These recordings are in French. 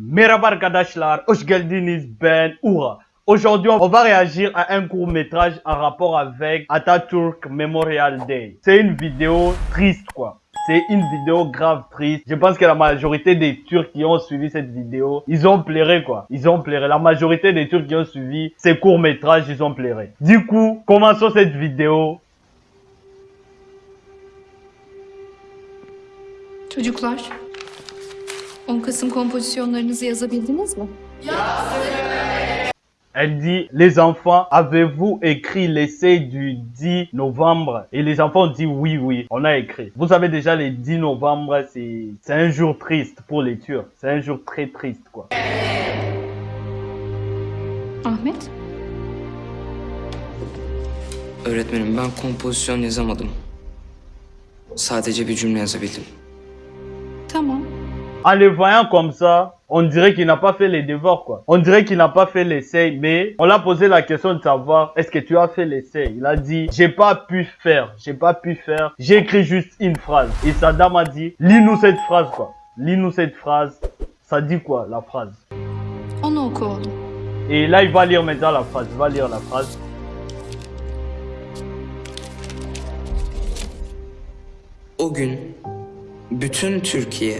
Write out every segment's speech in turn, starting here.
Merhaba arkadaşlar, hoş geldiniz ben Oura. Aujourd'hui, on va réagir à un court métrage en rapport avec Atatürk Memorial Day. C'est une vidéo triste quoi. C'est une vidéo grave triste. Je pense que la majorité des Turcs qui ont suivi cette vidéo, ils ont pleuré quoi. Ils ont pleuré. La majorité des Turcs qui ont suivi ces courts métrages, ils ont pleuré. Du coup, commençons cette vidéo. Çocuklar, 10 Kasım kompozisyonlarınızı yazabildiniz mi? Elle dit, les enfants, avez-vous écrit l'essai du 10 novembre Et les enfants ont dit oui, oui, on a écrit. Vous savez déjà, le 10 novembre, c'est c'est un jour triste pour les Turcs. C'est un jour très triste, quoi. Ahmet, Öğretmenim ben kompozisyon yazamadım. Sadece bir cümle yazabildim. tamam. En le voyant comme ça, on dirait qu'il n'a pas fait les devoirs, quoi. On dirait qu'il n'a pas fait l'essai, mais on l'a posé la question de savoir, est-ce que tu as fait l'essai? Il a dit, j'ai pas pu faire, j'ai pas pu faire, j'ai écrit juste une phrase. Et sa dame a dit, lis-nous cette phrase, quoi. Lis-nous cette phrase. Ça dit quoi, la phrase? Onu oku oğlum. Et là, il va lire maintenant la phrase. Il va lire la phrase. O gün bütün Türkiye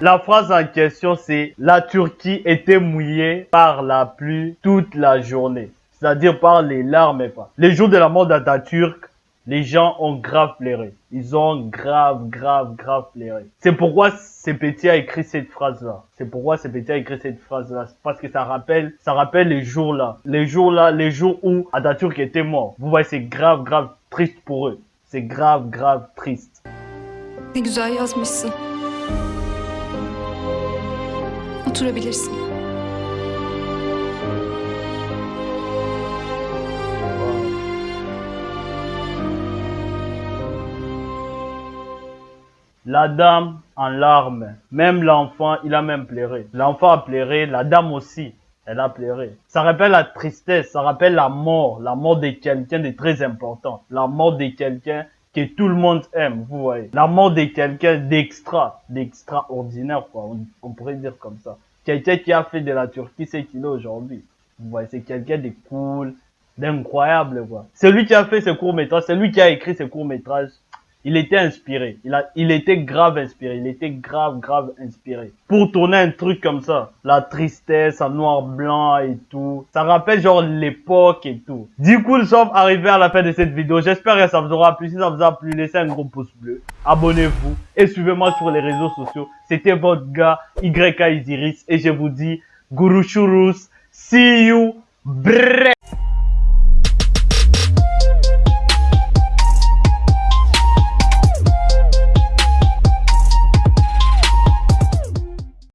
La phrase en question, c'est La Turquie était mouillée par la pluie toute la journée. C'est-à-dire par les larmes et pas. Les jours de la mort d'Atatürk, les gens ont grave pleuré. Ils ont grave, grave, grave pleuré. C'est pourquoi ce petit a écrit cette phrase-là. C'est pourquoi ce petit a écrit cette phrase-là. Parce que ça rappelle, ça rappelle les jours-là. Les jours-là, les jours où Atatürk était mort. Vous voyez, c'est grave, grave triste pour eux. C'est grave, grave triste. Ne güzel yazmışsın. Oturabilirsin. La dame en larmes. Même l'enfant, il a même pleuré. L'enfant a pleuré, la dame aussi. Elle a pleuré. Ça rappelle la tristesse, ça rappelle la mort, la mort de quelqu'un de très important. La mort de quelqu'un que tout le monde aime, vous voyez. La mort de quelqu'un d'extra, d'extraordinaire, quoi. On, on pourrait dire comme ça. Quelqu'un qui a fait de la Turquie ce qu'il est aujourd'hui. Vous voyez, c'est quelqu'un de cool, d'incroyable, quoi. C'est lui qui a fait ce court métrage, c'est lui qui a écrit ce court métrage. Il était inspiré. Il, a, il était grave inspiré. Il était grave, grave inspiré. Pour tourner un truc comme ça, la tristesse en noir-blanc et tout, ça rappelle genre l'époque et tout. Du coup, nous sommes arrivés à la fin de cette vidéo. J'espère que ça vous aura plu. Si ça vous a plu, laissez un gros pouce bleu. Abonnez-vous et suivez-moi sur les réseaux sociaux. C'était votre gars YK Isiris et je vous dis Guru Shurus. See you. Brrr.